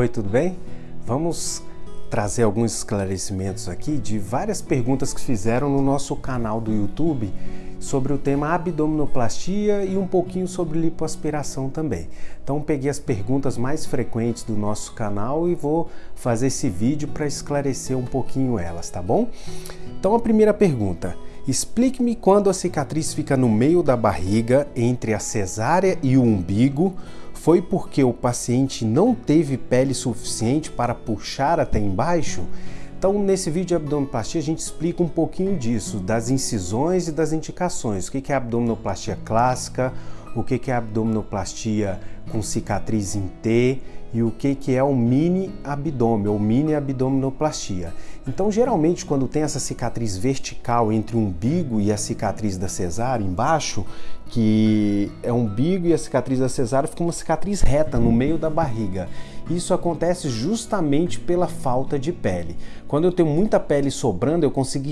Oi, tudo bem? Vamos trazer alguns esclarecimentos aqui de várias perguntas que fizeram no nosso canal do YouTube sobre o tema abdominoplastia e um pouquinho sobre lipoaspiração também. Então peguei as perguntas mais frequentes do nosso canal e vou fazer esse vídeo para esclarecer um pouquinho elas, tá bom? Então a primeira pergunta, explique-me quando a cicatriz fica no meio da barriga, entre a cesárea e o umbigo, foi porque o paciente não teve pele suficiente para puxar até embaixo? Então, nesse vídeo de abdominoplastia, a gente explica um pouquinho disso, das incisões e das indicações. O que é abdominoplastia clássica, o que é abdominoplastia com cicatriz em T e o que, que é o mini abdômen ou mini abdominoplastia. Então, geralmente, quando tem essa cicatriz vertical entre o umbigo e a cicatriz da cesárea embaixo, que é o umbigo e a cicatriz da cesárea, fica uma cicatriz reta no meio da barriga. Isso acontece justamente pela falta de pele. Quando eu tenho muita pele sobrando, eu consigo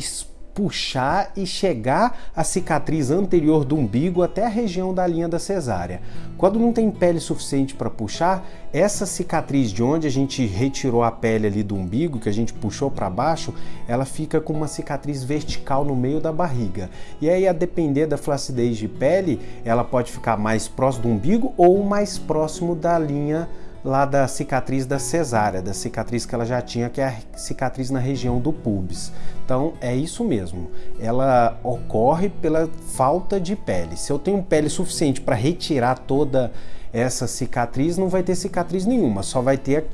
puxar e chegar a cicatriz anterior do umbigo até a região da linha da cesárea. Quando não tem pele suficiente para puxar, essa cicatriz de onde a gente retirou a pele ali do umbigo, que a gente puxou para baixo, ela fica com uma cicatriz vertical no meio da barriga. E aí, a depender da flacidez de pele, ela pode ficar mais próximo do umbigo ou mais próximo da linha lá da cicatriz da cesárea, da cicatriz que ela já tinha, que é a cicatriz na região do pubis. Então é isso mesmo, ela ocorre pela falta de pele. Se eu tenho pele suficiente para retirar toda essa cicatriz, não vai ter cicatriz nenhuma, só vai ter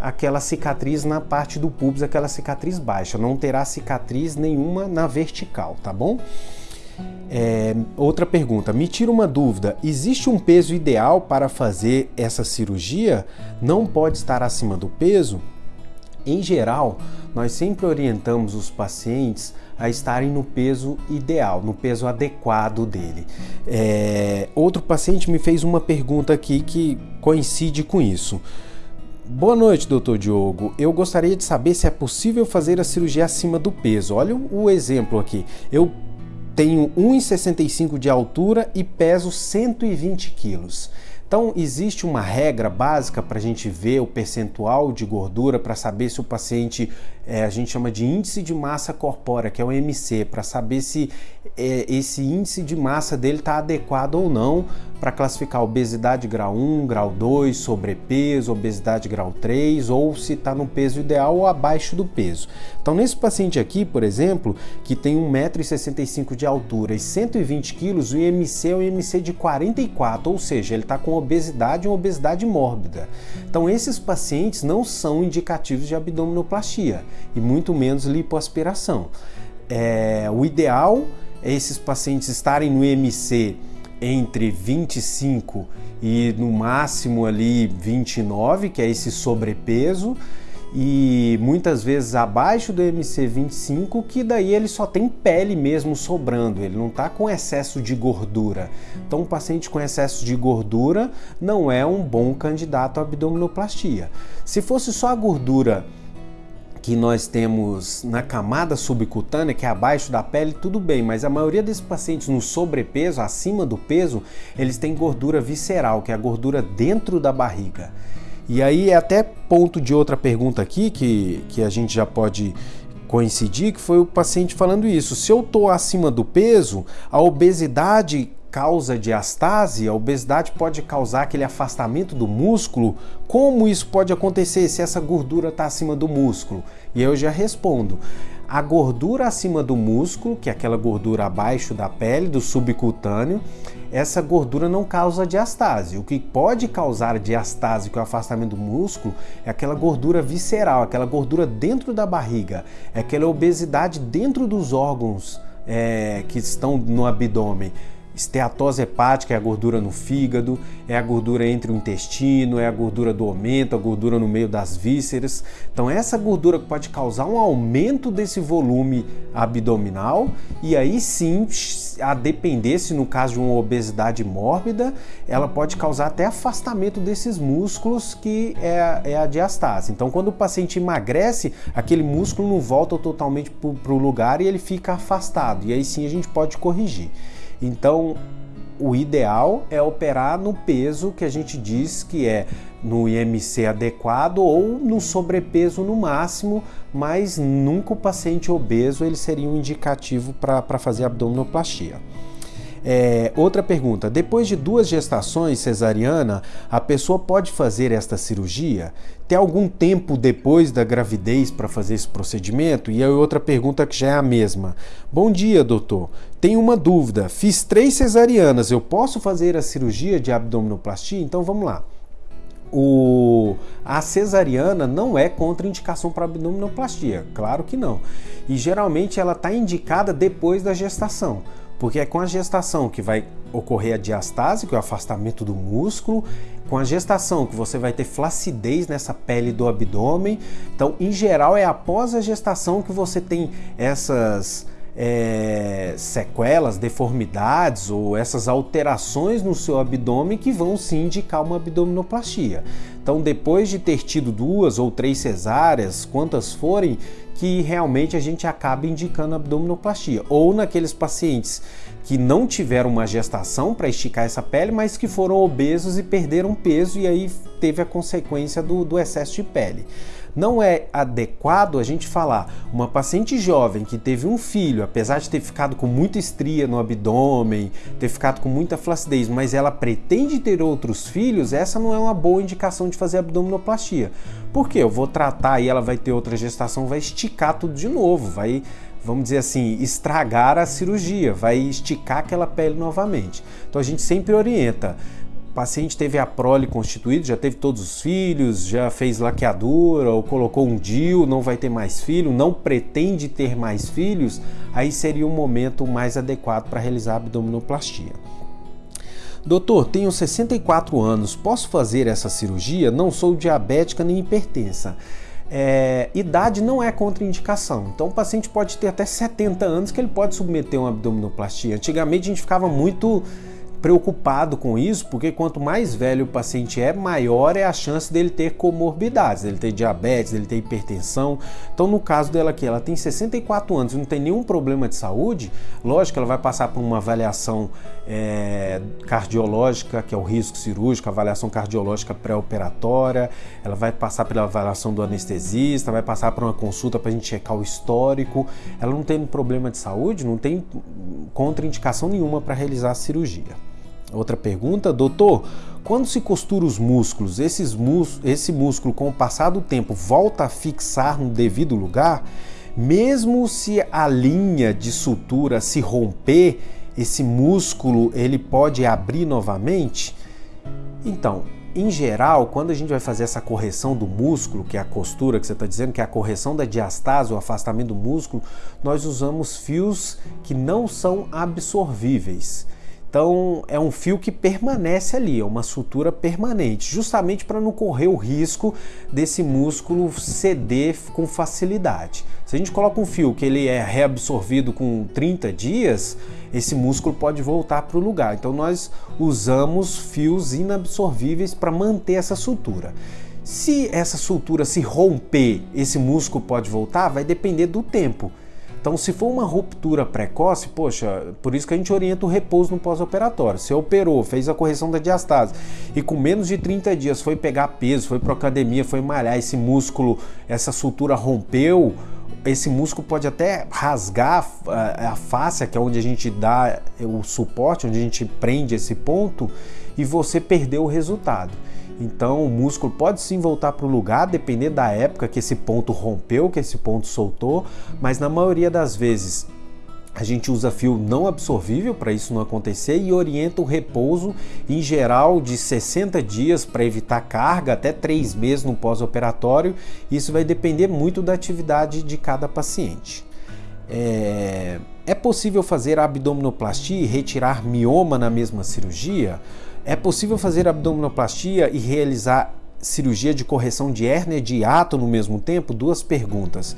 aquela cicatriz na parte do pubis, aquela cicatriz baixa, não terá cicatriz nenhuma na vertical, tá bom? É, outra pergunta, me tira uma dúvida, existe um peso ideal para fazer essa cirurgia? Não pode estar acima do peso? Em geral, nós sempre orientamos os pacientes a estarem no peso ideal, no peso adequado dele. É, outro paciente me fez uma pergunta aqui que coincide com isso. Boa noite, doutor Diogo. Eu gostaria de saber se é possível fazer a cirurgia acima do peso. Olha o exemplo aqui. Eu tenho 1,65 de altura e peso 120 quilos. Então, existe uma regra básica para a gente ver o percentual de gordura para saber se o paciente, é, a gente chama de índice de massa corpórea, que é o MC, para saber se é, esse índice de massa dele está adequado ou não para classificar obesidade grau 1, grau 2, sobrepeso, obesidade grau 3 ou se está no peso ideal ou abaixo do peso. Então, nesse paciente aqui, por exemplo, que tem 1,65m de altura e 120 kg, o IMC é um IMC de 44, ou seja, ele está com obesidade e uma obesidade mórbida. Então, esses pacientes não são indicativos de abdominoplastia e muito menos lipoaspiração. É, o ideal é esses pacientes estarem no IMC entre 25 e no máximo ali 29, que é esse sobrepeso, e muitas vezes abaixo do MC25, que daí ele só tem pele mesmo sobrando, ele não está com excesso de gordura. Então, um paciente com excesso de gordura não é um bom candidato à abdominoplastia. Se fosse só a gordura que nós temos na camada subcutânea, que é abaixo da pele, tudo bem, mas a maioria desses pacientes no sobrepeso, acima do peso, eles têm gordura visceral, que é a gordura dentro da barriga. E aí é até ponto de outra pergunta aqui que, que a gente já pode coincidir, que foi o paciente falando isso. Se eu estou acima do peso, a obesidade causa diastase, a obesidade pode causar aquele afastamento do músculo. Como isso pode acontecer se essa gordura está acima do músculo? E eu já respondo. A gordura acima do músculo, que é aquela gordura abaixo da pele, do subcutâneo, essa gordura não causa diastase. O que pode causar diastase, que é o afastamento do músculo, é aquela gordura visceral, aquela gordura dentro da barriga, é aquela obesidade dentro dos órgãos é, que estão no abdômen. Esteatose hepática é a gordura no fígado, é a gordura entre o intestino, é a gordura do aumento, a gordura no meio das vísceras. Então essa gordura pode causar um aumento desse volume abdominal e aí sim, a depender se no caso de uma obesidade mórbida, ela pode causar até afastamento desses músculos que é é a diastase. Então quando o paciente emagrece, aquele músculo não volta totalmente para o lugar e ele fica afastado. E aí sim a gente pode corrigir. Então, o ideal é operar no peso que a gente diz que é no IMC adequado ou no sobrepeso no máximo, mas nunca o paciente obeso ele seria um indicativo para fazer abdominoplastia. É, outra pergunta: depois de duas gestações cesariana, a pessoa pode fazer esta cirurgia? Tem algum tempo depois da gravidez para fazer esse procedimento? E aí, outra pergunta que já é a mesma: Bom dia, doutor. Tenho uma dúvida. Fiz três cesarianas, eu posso fazer a cirurgia de abdominoplastia? Então vamos lá. O, a cesariana não é contraindicação para abdominoplastia, claro que não. E geralmente ela está indicada depois da gestação porque é com a gestação que vai ocorrer a diastase, que é o afastamento do músculo, com a gestação que você vai ter flacidez nessa pele do abdômen. Então, em geral, é após a gestação que você tem essas é, sequelas, deformidades ou essas alterações no seu abdômen que vão se indicar uma abdominoplastia. Então, depois de ter tido duas ou três cesáreas, quantas forem, que realmente a gente acaba indicando abdominoplastia. Ou naqueles pacientes que não tiveram uma gestação para esticar essa pele, mas que foram obesos e perderam peso e aí teve a consequência do, do excesso de pele. Não é adequado a gente falar uma paciente jovem que teve um filho, apesar de ter ficado com muita estria no abdômen, ter ficado com muita flacidez, mas ela pretende ter outros filhos, essa não é uma boa indicação de fazer abdominoplastia. Por quê? Eu vou tratar e ela vai ter outra gestação, vai esticar tudo de novo, vai vamos dizer assim, estragar a cirurgia, vai esticar aquela pele novamente. Então a gente sempre orienta paciente teve a prole constituída, já teve todos os filhos, já fez laqueadura ou colocou um DIU, não vai ter mais filho, não pretende ter mais filhos, aí seria o um momento mais adequado para realizar a abdominoplastia. Doutor, tenho 64 anos, posso fazer essa cirurgia? Não sou diabética nem hipertensa. É, idade não é contraindicação. Então o paciente pode ter até 70 anos que ele pode submeter uma abdominoplastia. Antigamente a gente ficava muito preocupado com isso, porque quanto mais velho o paciente é, maior é a chance dele ter comorbidades, dele ter diabetes, dele ter hipertensão. Então, no caso dela aqui, ela tem 64 anos e não tem nenhum problema de saúde, lógico ela vai passar por uma avaliação é, cardiológica, que é o risco cirúrgico, avaliação cardiológica pré-operatória, ela vai passar pela avaliação do anestesista, vai passar por uma consulta para a gente checar o histórico. Ela não tem problema de saúde, não tem contraindicação nenhuma para realizar a cirurgia. Outra pergunta, doutor, quando se costura os músculos, esses mus esse músculo com o passar do tempo volta a fixar no devido lugar? Mesmo se a linha de sutura se romper, esse músculo ele pode abrir novamente? Então, em geral, quando a gente vai fazer essa correção do músculo, que é a costura que você está dizendo, que é a correção da diastase, o afastamento do músculo, nós usamos fios que não são absorvíveis. Então é um fio que permanece ali, é uma sutura permanente, justamente para não correr o risco desse músculo ceder com facilidade. Se a gente coloca um fio que ele é reabsorvido com 30 dias, esse músculo pode voltar para o lugar. Então nós usamos fios inabsorvíveis para manter essa sutura. Se essa sutura se romper, esse músculo pode voltar, vai depender do tempo. Então, se for uma ruptura precoce, poxa, por isso que a gente orienta o repouso no pós-operatório. Você operou, fez a correção da diastase e com menos de 30 dias foi pegar peso, foi para academia, foi malhar, esse músculo, essa sutura rompeu, esse músculo pode até rasgar a face, que é onde a gente dá o suporte, onde a gente prende esse ponto, e você perdeu o resultado. Então o músculo pode sim voltar para o lugar, depender da época que esse ponto rompeu, que esse ponto soltou, mas na maioria das vezes a gente usa fio não absorvível para isso não acontecer e orienta o repouso em geral de 60 dias para evitar carga, até 3 meses no pós-operatório. Isso vai depender muito da atividade de cada paciente. É, é possível fazer abdominoplastia e retirar mioma na mesma cirurgia? É possível fazer abdominoplastia e realizar cirurgia de correção de hérnia de hiato no mesmo tempo? Duas perguntas.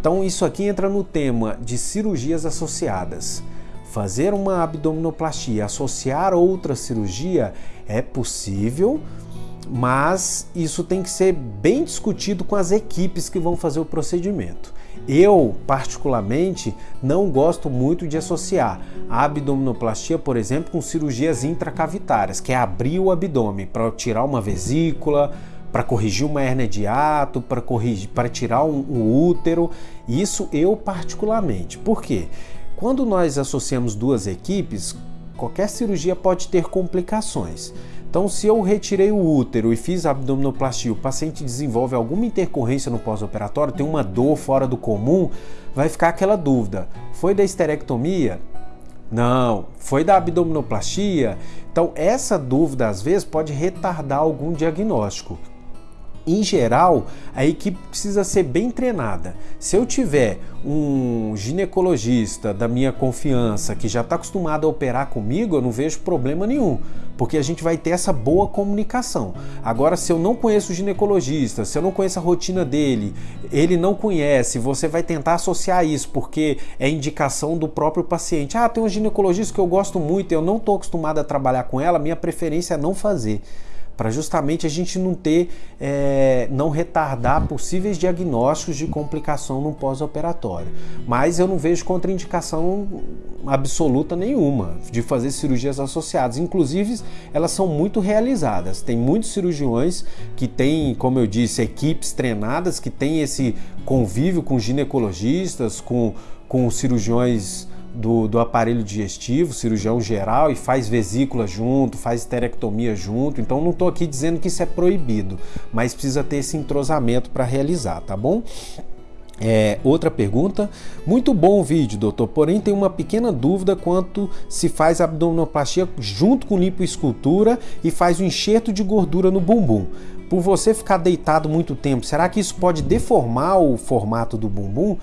Então, isso aqui entra no tema de cirurgias associadas. Fazer uma abdominoplastia, associar outra cirurgia é possível, mas isso tem que ser bem discutido com as equipes que vão fazer o procedimento. Eu, particularmente, não gosto muito de associar a abdominoplastia, por exemplo, com cirurgias intracavitárias, que é abrir o abdômen para tirar uma vesícula, para corrigir uma hernia de ato, para corrigir, para tirar um, um útero. Isso eu particularmente. Por quê? Quando nós associamos duas equipes, qualquer cirurgia pode ter complicações. Então, se eu retirei o útero e fiz a abdominoplastia, o paciente desenvolve alguma intercorrência no pós-operatório, tem uma dor fora do comum, vai ficar aquela dúvida: foi da esterectomia? Não, foi da abdominoplastia? Então, essa dúvida às vezes pode retardar algum diagnóstico em geral, a equipe precisa ser bem treinada. Se eu tiver um ginecologista da minha confiança que já está acostumado a operar comigo, eu não vejo problema nenhum, porque a gente vai ter essa boa comunicação. Agora, se eu não conheço o ginecologista, se eu não conheço a rotina dele, ele não conhece, você vai tentar associar isso porque é indicação do próprio paciente. Ah, tem um ginecologista que eu gosto muito, eu não estou acostumado a trabalhar com ela, minha preferência é não fazer para justamente a gente não ter, é, não retardar possíveis diagnósticos de complicação no pós-operatório. Mas eu não vejo contraindicação absoluta nenhuma de fazer cirurgias associadas. Inclusive, elas são muito realizadas. Tem muitos cirurgiões que têm, como eu disse, equipes treinadas, que têm esse convívio com ginecologistas, com, com cirurgiões do, do aparelho digestivo, cirurgião geral, e faz vesícula junto, faz esterectomia junto. Então não estou aqui dizendo que isso é proibido, mas precisa ter esse entrosamento para realizar, tá bom? É, outra pergunta. Muito bom o vídeo, doutor. Porém, tem uma pequena dúvida quanto se faz abdominoplastia junto com lipoescultura e faz o enxerto de gordura no bumbum. Por você ficar deitado muito tempo, será que isso pode deformar o formato do bumbum?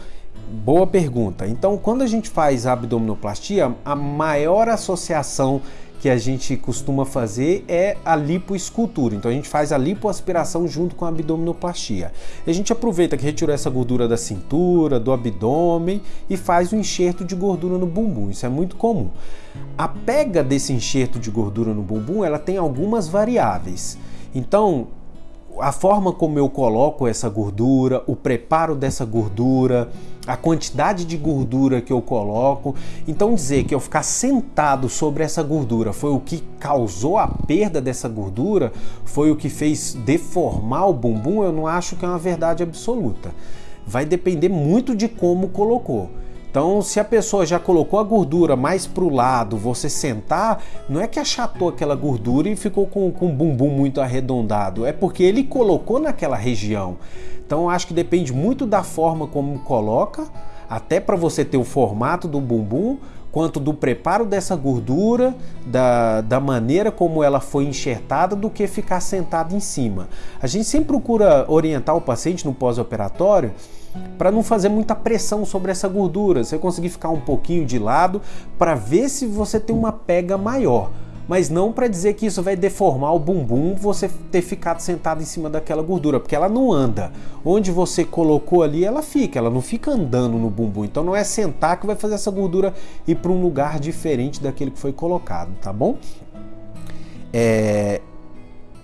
Boa pergunta. Então, quando a gente faz abdominoplastia, a maior associação que a gente costuma fazer é a lipoescultura. Então a gente faz a lipoaspiração junto com a abdominoplastia. A gente aproveita que retirou essa gordura da cintura, do abdômen e faz o enxerto de gordura no bumbum. Isso é muito comum. A pega desse enxerto de gordura no bumbum, ela tem algumas variáveis. Então, a forma como eu coloco essa gordura, o preparo dessa gordura, a quantidade de gordura que eu coloco. Então dizer que eu ficar sentado sobre essa gordura foi o que causou a perda dessa gordura, foi o que fez deformar o bumbum, eu não acho que é uma verdade absoluta. Vai depender muito de como colocou. Então, se a pessoa já colocou a gordura mais para o lado, você sentar, não é que achatou aquela gordura e ficou com, com o bumbum muito arredondado, é porque ele colocou naquela região. Então, acho que depende muito da forma como coloca, até para você ter o formato do bumbum, quanto do preparo dessa gordura, da, da maneira como ela foi enxertada, do que ficar sentado em cima. A gente sempre procura orientar o paciente no pós-operatório para não fazer muita pressão sobre essa gordura. Você conseguir ficar um pouquinho de lado para ver se você tem uma pega maior. Mas não para dizer que isso vai deformar o bumbum você ter ficado sentado em cima daquela gordura, porque ela não anda. Onde você colocou ali, ela fica, ela não fica andando no bumbum. Então não é sentar que vai fazer essa gordura ir para um lugar diferente daquele que foi colocado, tá bom? É,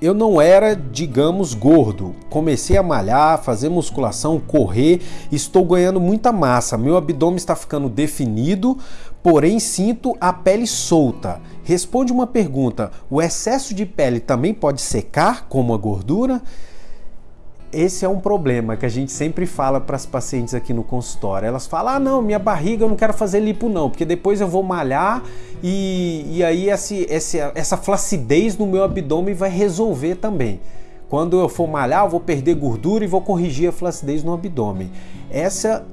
eu não era, digamos, gordo. Comecei a malhar, fazer musculação, correr, estou ganhando muita massa. Meu abdômen está ficando definido, porém sinto a pele solta. Responde uma pergunta: o excesso de pele também pode secar como a gordura? Esse é um problema que a gente sempre fala para as pacientes aqui no consultório. Elas falam: ah, não, minha barriga eu não quero fazer lipo, não, porque depois eu vou malhar e, e aí esse, esse, essa flacidez no meu abdômen vai resolver também. Quando eu for malhar, eu vou perder gordura e vou corrigir a flacidez no abdômen. Essa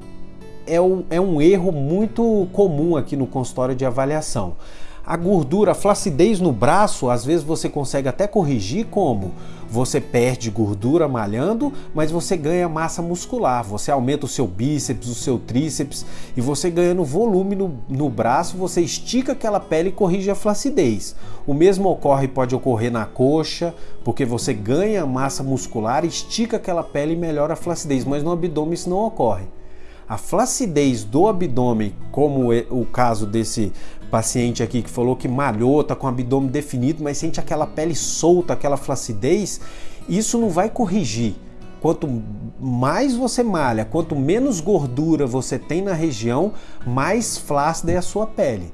é um, é um erro muito comum aqui no consultório de avaliação. A gordura, a flacidez no braço, às vezes você consegue até corrigir como? Você perde gordura malhando, mas você ganha massa muscular. Você aumenta o seu bíceps, o seu tríceps e você ganhando volume no, no braço, você estica aquela pele e corrige a flacidez. O mesmo ocorre, pode ocorrer na coxa, porque você ganha massa muscular, estica aquela pele e melhora a flacidez, mas no abdômen isso não ocorre. A flacidez do abdômen, como o caso desse paciente aqui que falou que malhou, tá com o abdômen definido, mas sente aquela pele solta, aquela flacidez, isso não vai corrigir. Quanto mais você malha, quanto menos gordura você tem na região, mais flácida é a sua pele.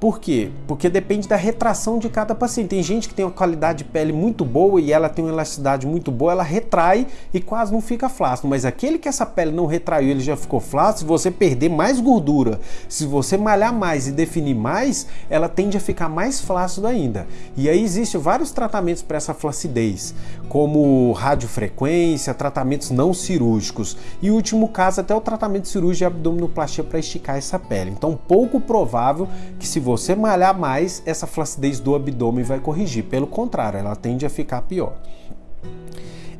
Por quê? Porque depende da retração de cada paciente. Tem gente que tem uma qualidade de pele muito boa e ela tem uma elasticidade muito boa, ela retrai e quase não fica flácido. Mas aquele que essa pele não retraiu, ele já ficou flácido, se você perder mais gordura, se você malhar mais e definir mais, ela tende a ficar mais flácido ainda. E aí existem vários tratamentos para essa flacidez, como radiofrequência, tratamentos não cirúrgicos. E último caso, até o tratamento cirúrgico de abdominoplastia para esticar essa pele. Então, pouco provável que se você malhar mais, essa flacidez do abdômen vai corrigir. Pelo contrário, ela tende a ficar pior.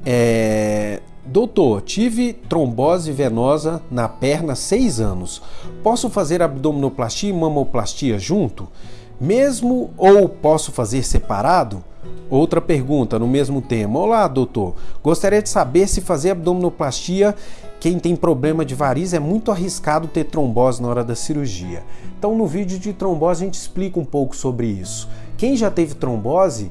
É... Doutor, tive trombose venosa na perna seis anos. Posso fazer abdominoplastia e mamoplastia junto? Mesmo ou posso fazer separado? Outra pergunta no mesmo tema. Olá, doutor. Gostaria de saber se fazer abdominoplastia quem tem problema de varizes é muito arriscado ter trombose na hora da cirurgia. Então, no vídeo de trombose, a gente explica um pouco sobre isso. Quem já teve trombose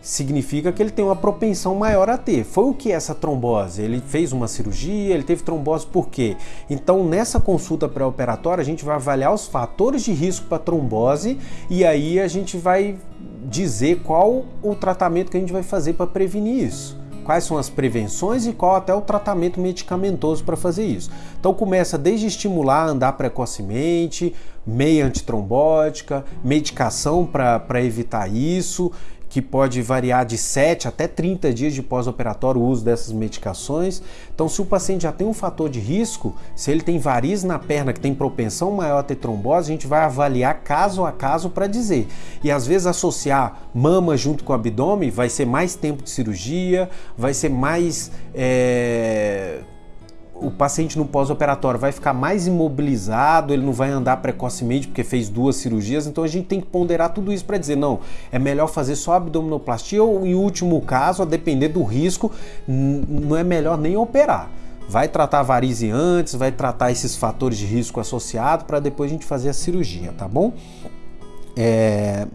significa que ele tem uma propensão maior a ter. Foi o que essa trombose? Ele fez uma cirurgia, ele teve trombose por quê? Então, nessa consulta pré-operatória, a gente vai avaliar os fatores de risco para trombose e aí a gente vai dizer qual o tratamento que a gente vai fazer para prevenir isso quais são as prevenções e qual até o tratamento medicamentoso para fazer isso. Então começa desde estimular andar precocemente, meia antitrombótica, medicação para evitar isso, que pode variar de 7 até 30 dias de pós-operatório o uso dessas medicações. Então, se o paciente já tem um fator de risco, se ele tem varizes na perna que tem propensão maior a ter trombose, a gente vai avaliar caso a caso para dizer. E às vezes associar mama junto com o abdômen vai ser mais tempo de cirurgia, vai ser mais. É o paciente no pós-operatório vai ficar mais imobilizado, ele não vai andar precocemente porque fez duas cirurgias, então a gente tem que ponderar tudo isso para dizer, não, é melhor fazer só abdominoplastia ou em último caso, a depender do risco, não é melhor nem operar. Vai tratar a varize antes, vai tratar esses fatores de risco associados para depois a gente fazer a cirurgia, tá bom? É...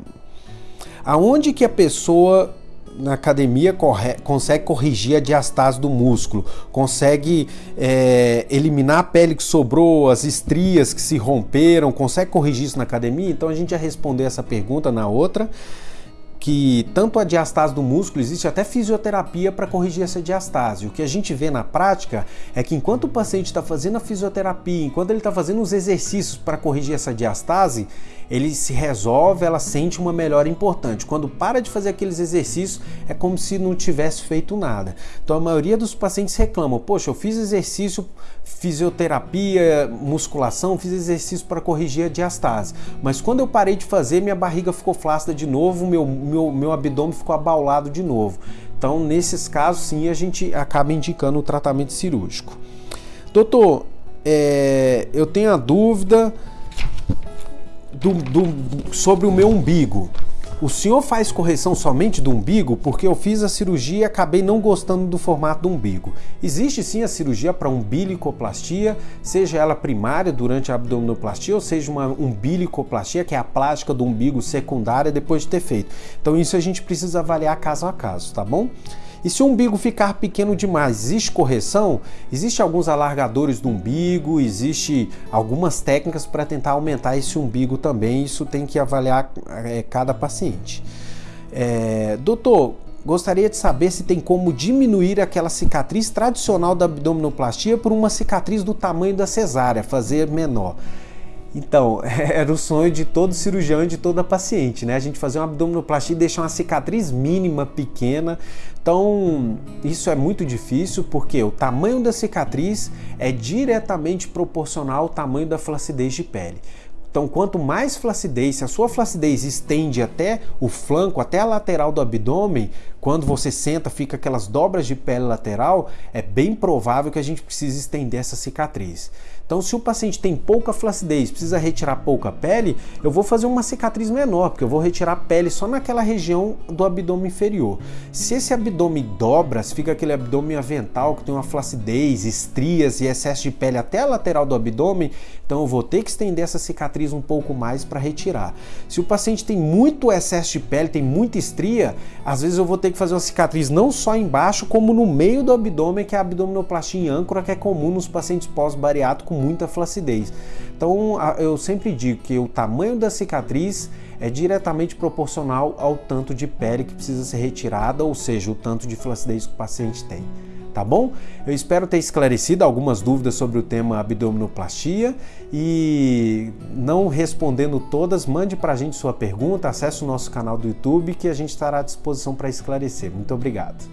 Aonde que a pessoa na academia corre, consegue corrigir a diastase do músculo, consegue é, eliminar a pele que sobrou, as estrias que se romperam, consegue corrigir isso na academia? Então a gente já respondeu essa pergunta na outra que tanto a diastase do músculo, existe até fisioterapia para corrigir essa diastase. O que a gente vê na prática é que enquanto o paciente está fazendo a fisioterapia, enquanto ele está fazendo os exercícios para corrigir essa diastase, ele se resolve, ela sente uma melhora importante. Quando para de fazer aqueles exercícios, é como se não tivesse feito nada. Então a maioria dos pacientes reclamam: Poxa, eu fiz exercício, fisioterapia, musculação, fiz exercício para corrigir a diastase, mas quando eu parei de fazer, minha barriga ficou flácida de novo, meu, meu, meu abdômen ficou abaulado de novo. Então, nesses casos, sim, a gente acaba indicando o tratamento cirúrgico. Doutor, é, eu tenho a dúvida do, do, sobre o meu umbigo. O senhor faz correção somente do umbigo? Porque eu fiz a cirurgia e acabei não gostando do formato do umbigo. Existe sim a cirurgia para umbilicoplastia, seja ela primária durante a abdominoplastia ou seja uma umbilicoplastia, que é a plástica do umbigo secundária depois de ter feito. Então isso a gente precisa avaliar caso a caso, tá bom? E se o umbigo ficar pequeno demais, existe correção? Existe alguns alargadores do umbigo, existe algumas técnicas para tentar aumentar esse umbigo também. Isso tem que avaliar é, cada paciente. É, doutor, gostaria de saber se tem como diminuir aquela cicatriz tradicional da abdominoplastia por uma cicatriz do tamanho da cesárea, fazer menor. Então, era o sonho de todo cirurgião e de toda paciente, né? A gente fazer uma abdominoplastia e deixar uma cicatriz mínima, pequena. Então, isso é muito difícil porque o tamanho da cicatriz é diretamente proporcional ao tamanho da flacidez de pele. Então, quanto mais flacidez, se a sua flacidez estende até o flanco, até a lateral do abdômen, quando você senta fica aquelas dobras de pele lateral, é bem provável que a gente precise estender essa cicatriz. Então, se o paciente tem pouca flacidez, precisa retirar pouca pele, eu vou fazer uma cicatriz menor, porque eu vou retirar pele só naquela região do abdômen inferior. Se esse abdômen dobra, se fica aquele abdômen avental que tem uma flacidez, estrias e excesso de pele até a lateral do abdômen, então eu vou ter que estender essa cicatriz um pouco mais para retirar. Se o paciente tem muito excesso de pele, tem muita estria, às vezes eu vou ter que fazer uma cicatriz não só embaixo, como no meio do abdômen, que é a abdominoplastia em âncora, que é comum nos pacientes pós-bariátrico com muita flacidez. Então eu sempre digo que o tamanho da cicatriz é diretamente proporcional ao tanto de pele que precisa ser retirada, ou seja, o tanto de flacidez que o paciente tem. Tá bom? Eu espero ter esclarecido algumas dúvidas sobre o tema abdominoplastia e não respondendo todas, mande para a gente sua pergunta, acesse o nosso canal do YouTube que a gente estará à disposição para esclarecer. Muito obrigado.